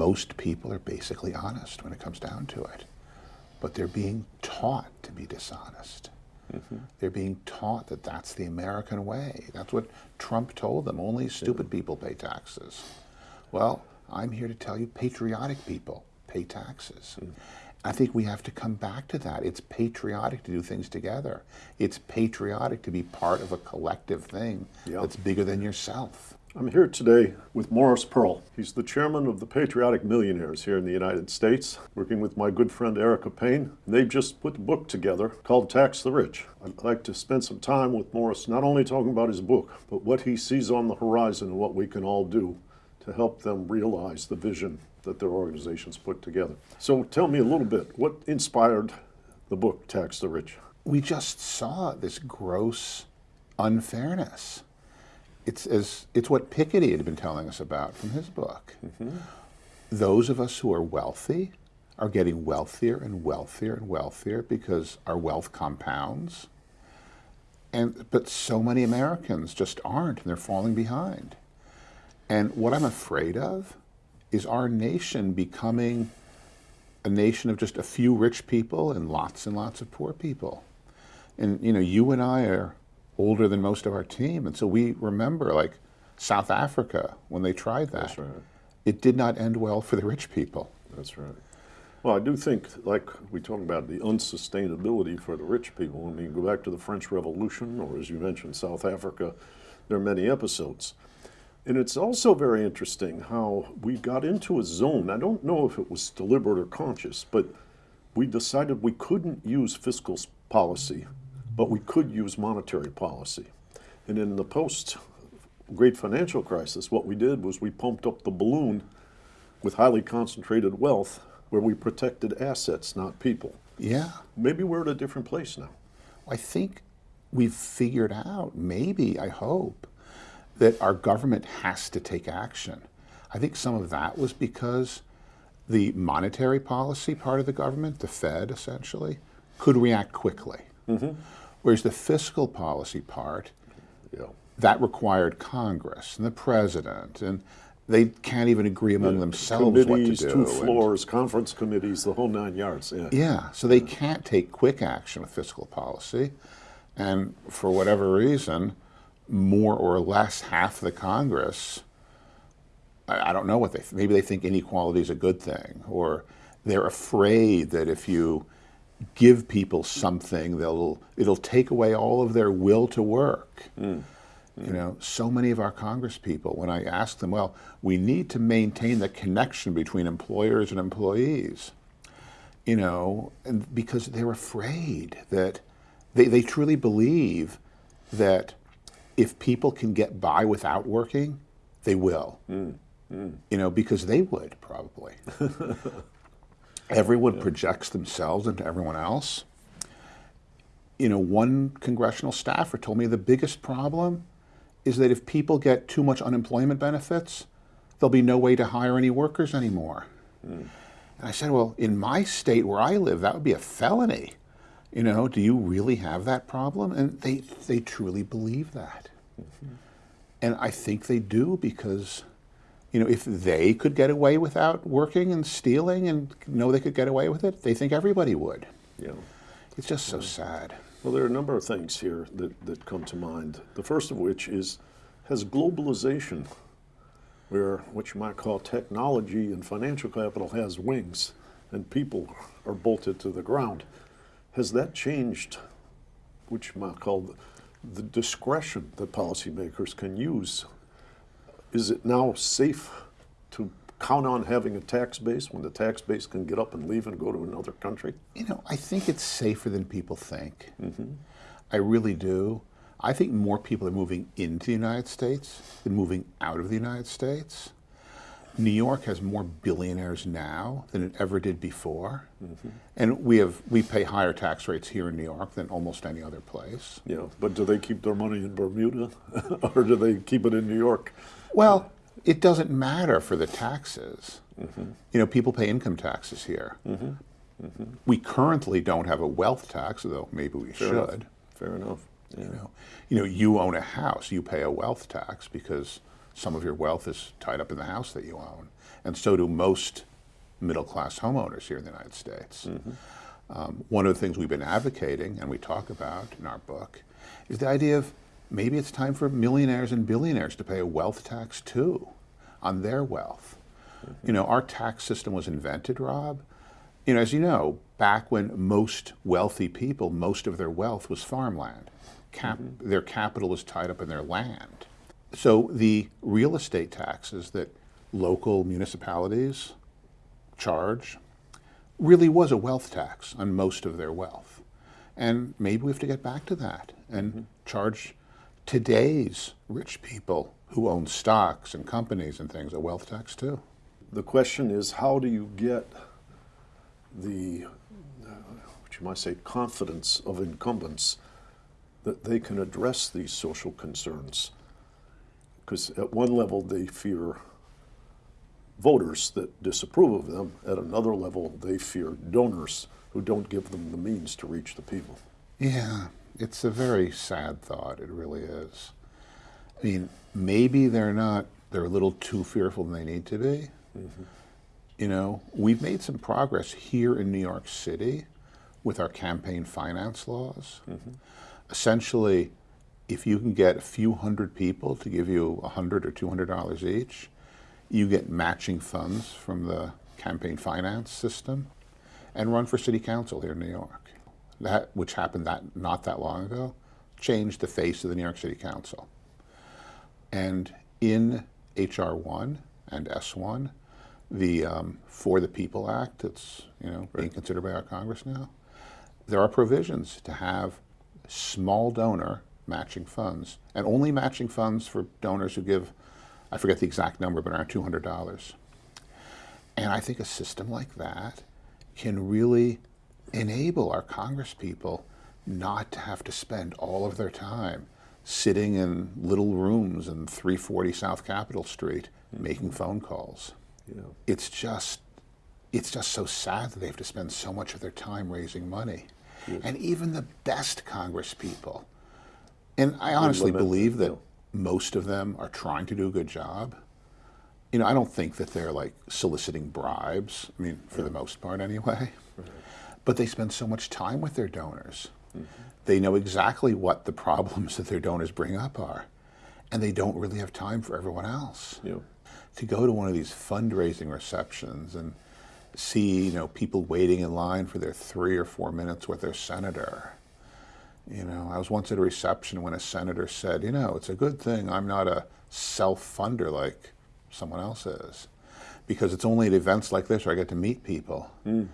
most people are basically honest when it comes down to it. But they're being taught to be dishonest. Mm -hmm. They're being taught that that's the American way. That's what Trump told them. Only stupid yeah. people pay taxes. Well, I'm here to tell you patriotic people pay taxes. Mm. I think we have to come back to that. It's patriotic to do things together. It's patriotic to be part of a collective thing yeah. that's bigger than yourself. I'm here today with Morris Pearl. He's the chairman of the Patriotic Millionaires here in the United States, working with my good friend Erica Payne. They've just put a book together called Tax the Rich. I'd like to spend some time with Morris, not only talking about his book, but what he sees on the horizon and what we can all do to help them realize the vision that their organizations put together. So tell me a little bit, what inspired the book Tax the Rich? We just saw this gross unfairness it's as it's what Piketty had been telling us about from his book. Mm -hmm. Those of us who are wealthy are getting wealthier and wealthier and wealthier because our wealth compounds. And but so many Americans just aren't, and they're falling behind. And what I'm afraid of is our nation becoming a nation of just a few rich people and lots and lots of poor people. And you know, you and I are older than most of our team. And so we remember like South Africa when they tried that. That's right. It did not end well for the rich people. That's right. Well, I do think, like we talk about the unsustainability for the rich people. I mean, go back to the French Revolution, or as you mentioned, South Africa, there are many episodes. And it's also very interesting how we got into a zone. I don't know if it was deliberate or conscious, but we decided we couldn't use fiscal policy but we could use monetary policy. And in the post great financial crisis, what we did was we pumped up the balloon with highly concentrated wealth where we protected assets, not people. Yeah. Maybe we're at a different place now. I think we've figured out, maybe, I hope, that our government has to take action. I think some of that was because the monetary policy part of the government, the Fed essentially, could react quickly. Mm -hmm. Whereas the fiscal policy part, yeah. that required Congress and the president, and they can't even agree among the themselves what to do. two floors, and, conference committees, the whole nine yards. Yeah, yeah so they can't take quick action with fiscal policy. And for whatever reason, more or less half the Congress, I, I don't know what they, maybe they think inequality is a good thing, or they're afraid that if you give people something, they'll it'll take away all of their will to work. Mm. Mm. You know, so many of our Congress people, when I ask them, well, we need to maintain the connection between employers and employees, you know, and because they're afraid that they, they truly believe that if people can get by without working, they will. Mm. You know, because they would probably. Everyone yeah. projects themselves into everyone else. You know, one congressional staffer told me the biggest problem is that if people get too much unemployment benefits, there'll be no way to hire any workers anymore. Mm. And I said, well, in my state where I live, that would be a felony. You know, do you really have that problem? And they, they truly believe that. Mm -hmm. And I think they do because you know, if they could get away without working and stealing and know they could get away with it, they think everybody would. Yeah. It's just so sad. Well, there are a number of things here that, that come to mind. The first of which is, has globalization, where what you might call technology and financial capital has wings and people are bolted to the ground, has that changed, which you might call the, the discretion that policymakers can use is it now safe to count on having a tax base when the tax base can get up and leave and go to another country? You know, I think it's safer than people think. Mm -hmm. I really do. I think more people are moving into the United States than moving out of the United States. New York has more billionaires now than it ever did before. Mm -hmm. And we have we pay higher tax rates here in New York than almost any other place. Yeah, but do they keep their money in Bermuda or do they keep it in New York? Well, it doesn't matter for the taxes. Mm -hmm. You know, people pay income taxes here. Mm -hmm. Mm -hmm. We currently don't have a wealth tax, though maybe we Fair should. Enough. Fair enough. Yeah. You know, you know, you own a house, you pay a wealth tax because some of your wealth is tied up in the house that you own. and so do most middle class homeowners here in the United States. Um, one of the things we've been advocating, and we talk about in our book, is the idea of maybe it's time for millionaires and billionaires to pay a wealth tax too on their wealth. Mm-hmm. You know, our tax system was invented, Rob. You know, as you know, back when most wealthy people, most of their wealth was farmland. Cap- mm-hmm. Their capital was tied up in their land. So the real estate taxes that local municipalities charge really was a wealth tax on most of their wealth. And maybe we have to get back to that and mm-hmm. charge today's rich people who own stocks and companies and things a wealth tax too. The question is, how do you get the, uh, what you might say, confidence of incumbents that they can address these social concerns? Because at one level they fear voters that disapprove of them. At another level, they fear donors who don't give them the means to reach the people. Yeah, it's a very sad thought. It really is. I mean, maybe they're not, they're a little too fearful than they need to be. Mm-hmm. You know, we've made some progress here in New York City with our campaign finance laws. Mm-hmm. Essentially, if you can get a few hundred people to give you a hundred or two hundred dollars each, you get matching funds from the campaign finance system and run for city council here in New York. That, which happened that not that long ago, changed the face of the New York City Council. And in HR one and S one, the um, For the People Act that's you know being considered by our Congress now, there are provisions to have small donor matching funds, and only matching funds for donors who give, I forget the exact number, but around two hundred dollars. And I think a system like that can really enable our Congress people not to have to spend all of their time sitting in little rooms in 340 South Capitol Street making phone calls. Yeah. It's just it's just so sad that they have to spend so much of their time raising money. And even the best Congress people, and I honestly believe that, that most of them are trying to do a good job. You know, I don't think that they're like soliciting bribes. I mean, for the most part, anyway. But they spend so much time with their donors. They know exactly what the problems that their donors bring up are, and they don't really have time for everyone else. Yeah. To go to one of these fundraising receptions and see, you know, people waiting in line for their three or four minutes with their senator. You know, I was once at a reception when a senator said, you know, it's a good thing I'm not a self-funder like someone else is, because it's only at events like this where I get to meet people. Hmm.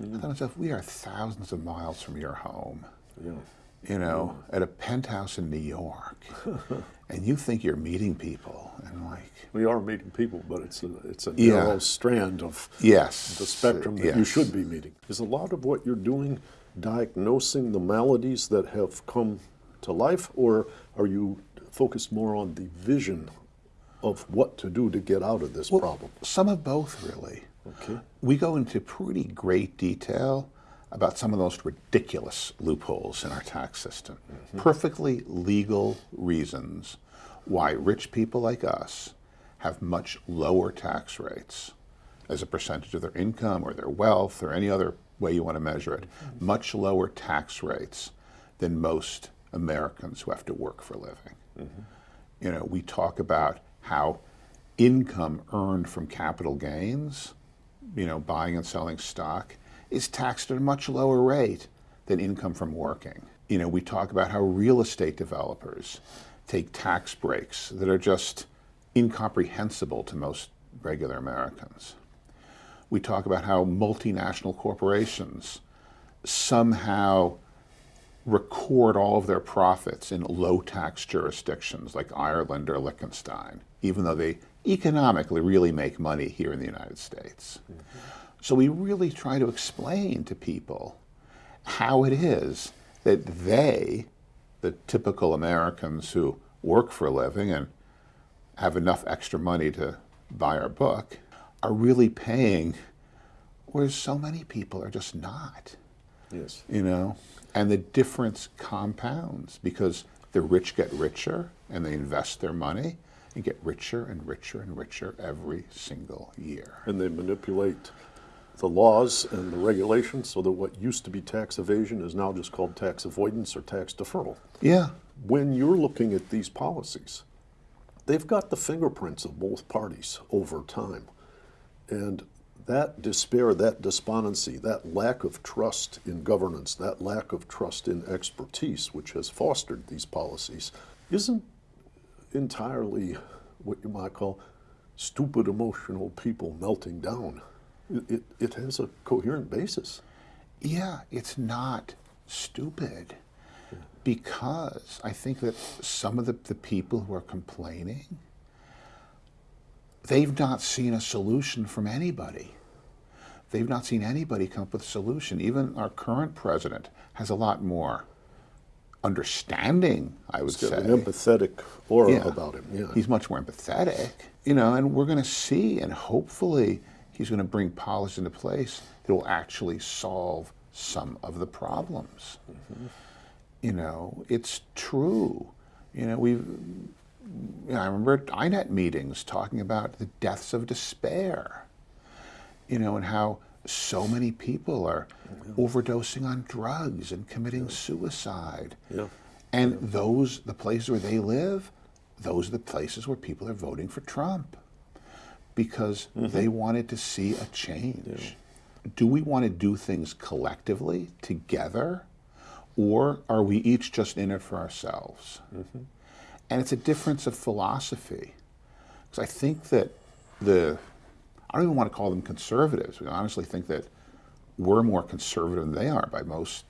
I thought to myself, we are thousands of miles from your home, Yeah. you know, at a penthouse in New York, and you think you're meeting people, and like, We are meeting people, but it's a, it's a Yeah. narrow strand of yes, the spectrum that you should be meeting. Is a lot of what you're doing diagnosing the maladies that have come to life, or are you focused more on the vision of what to do to get out of this problem? Some of both, really. Okay. We go into pretty great detail about some of the most ridiculous loopholes in our tax system. Mm-hmm. Perfectly legal reasons why rich people like us have much lower tax rates as a percentage of their income or their wealth or any other way you want to measure it, mm-hmm. much lower tax rates than most Americans who have to work for a living. Mm-hmm. You know, we talk about how income earned from capital gains, you know, buying and selling stock, is taxed at a much lower rate than income from working. You know, we talk about how real estate developers take tax breaks that are just incomprehensible to most regular Americans. We talk about how multinational corporations somehow record all of their profits in low tax jurisdictions like Ireland or Liechtenstein, even though they economically really make money here in the United States. So we really try to explain to people how it is that they, the typical Americans who work for a living and have enough extra money to buy our book, are really paying, whereas so many people are just not Yes. you know and the difference compounds because the rich get richer and they invest their money and get richer and richer and richer every single year. And they manipulate the laws and the regulations so that what used to be tax evasion is now just called tax avoidance or tax deferral. Yeah. When you're looking at these policies, they've got the fingerprints of both parties over time. And that despair, that despondency, that lack of trust in governance, that lack of trust in expertise, which has fostered these policies, isn't entirely what you might call stupid emotional people melting down. It, it, it has a coherent basis. Yeah, it's not stupid because I think that some of the, the people who are complaining, they've not seen a solution from anybody. They've not seen anybody come up with a solution. Even our current president has a lot more understanding, I would say. an empathetic aura Yeah. about him. Yeah. He's much more empathetic, you know, and we're going to see, and hopefully he's going to bring policy into place that will actually solve some of the problems. Mm-hmm. You know, it's true. You know, we've, you know, I remember at INET meetings talking about the deaths of despair, you know, and how so many people are overdosing on drugs and committing suicide. Yeah. And those, the places where they live, those are the places where people are voting for Trump because mm-hmm. they wanted to see a change. Do we want to do things collectively, together, or are we each just in it for ourselves? Mm-hmm. And it's a difference of philosophy. Because I think that the, I don't even want to call them conservatives. I honestly think that we're more conservative than they are by most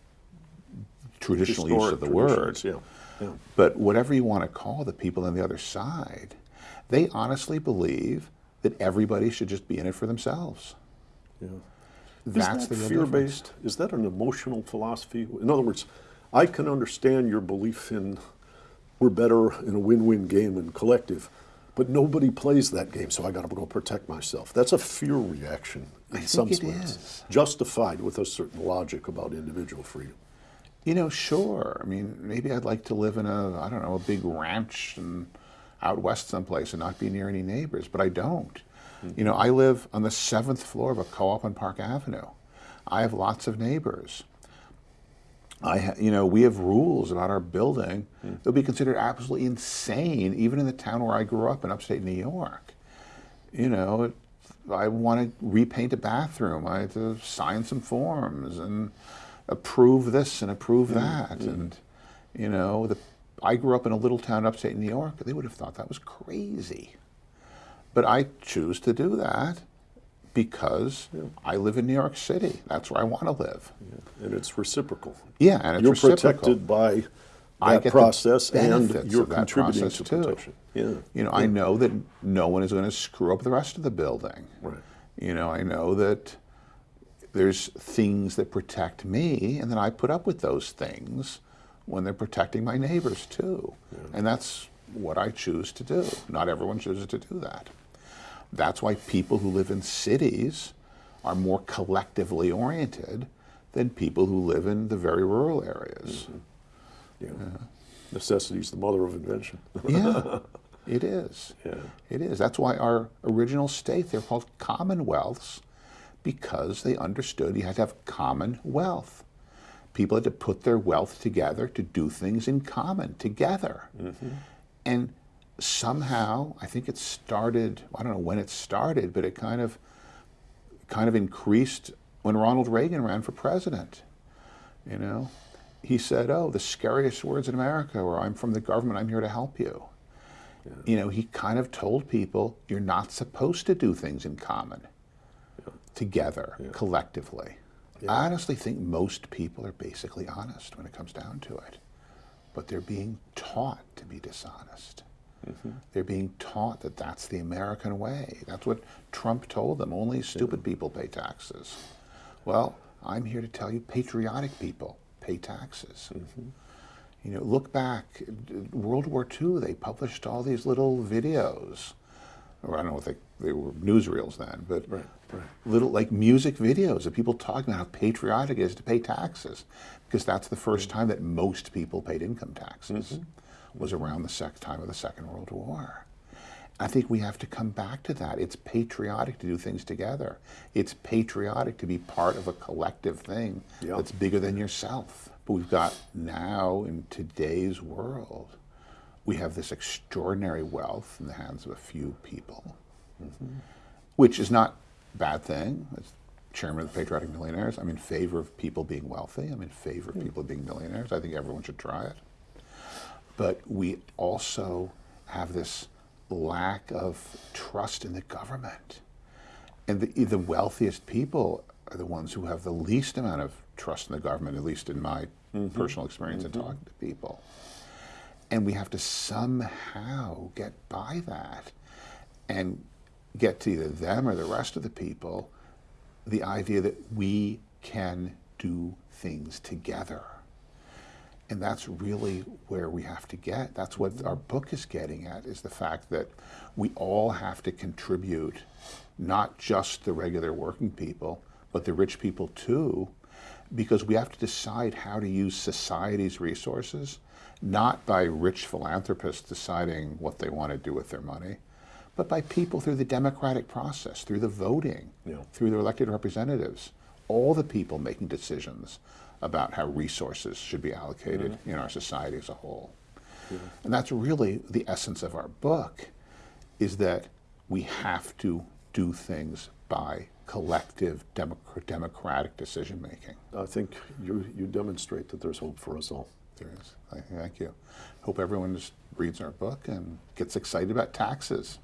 traditional use of the word. Yeah. yeah. But whatever you want to call the people on the other side, they honestly believe that everybody should just be in it for themselves. Yeah. That's is that the fear-based? Is that an emotional philosophy? In other words, I can understand your belief in we're better in a win win game and collective, but nobody plays that game, so I got to go protect myself. That's a fear reaction in I some sense, justified with a certain logic about individual freedom. You know, sure. I mean, maybe I'd like to live in a, I don't know, a big ranch and out west someplace and not be near any neighbors, but I don't. You know, I live on the seventh floor of a co-op on Park Avenue. I have lots of neighbors. I, ha- you know, we have rules about our building hmm. that would be considered absolutely insane, even in the town where I grew up in upstate New York. You know, I want to repaint a bathroom. I have to sign some forms and approve this and approve hmm. that. Hmm. And, you know, the, I grew up in a little town upstate New York. They would have thought that was crazy. But I choose to do that because I live in New York City. That's where I want to live. And it's reciprocal. Yeah, and it's You're reciprocal. protected by I that process and you're contributing to too. protection. Yeah. You know, I know that no one is going to screw up the rest of the building. Right. You know, I know that there's things that protect me, and then I put up with those things when they're protecting my neighbors too. And that's what I choose to do. Not everyone chooses to do that. That's why people who live in cities are more collectively oriented than people who live in the very rural areas. Mm-hmm. Yeah. Necessity is the mother of invention. Yeah, it is. Yeah. It is. That's why our original state, they're called commonwealths because they understood you had to have common wealth. People had to put their wealth together to do things in common together. Mm-hmm. And somehow, I think it started, I don't know when it started, but it kind of kind of increased when Ronald Reagan ran for president. You know, he said, "Oh, the scariest words in America were I'm from the government, I'm here to help you." You know, he kind of told people you're not supposed to do things in common, together, collectively. I honestly think most people are basically honest when it comes down to it, but they're being taught to be dishonest. Mm-hmm. They're being taught that that's the American way. That's what Trump told them. Only stupid people pay taxes. Well, I'm here to tell you patriotic people pay taxes. Mm-hmm. You know, look back, World War II, they published all these little videos. Or I don't know if they, they were newsreels then, but Right, right. little like music videos of people talking about how patriotic it is to pay taxes. Because that's the first mm-hmm. time that most people paid income taxes, was around the sec- time of the Second World War. I think we have to come back to that. It's patriotic to do things together. It's patriotic to be part of a collective thing Yeah. that's bigger than yourself. But we've got now in today's world, we have this extraordinary wealth in the hands of a few people, mm-hmm. which is not a bad thing. As chairman of the Patriotic Millionaires, I'm in favor of people being wealthy. I'm in favor of hmm. people being millionaires. I think everyone should try it but we also have this lack of trust in the government. And the, the wealthiest people are the ones who have the least amount of trust in the government, at least in my mm-hmm. personal experience in mm-hmm. talking to people. And we have to somehow get by that and get to either them or the rest of the people the idea that we can do things together. And that's really where we have to get. That's what our book is getting at is the fact that we all have to contribute, not just the regular working people, but the rich people too, because we have to decide how to use society's resources, not by rich philanthropists deciding what they want to do with their money, but by people through the democratic process, through the voting, Yeah. through their elected representatives, all the people making decisions about how resources should be allocated mm-hmm. in our society as a whole. And that's really the essence of our book is that we have to do things by collective democ- democratic decision making. I think you, you demonstrate that there's hope for us all. There is. Thank- Thank you. Hope everyone just reads our book and gets excited about taxes.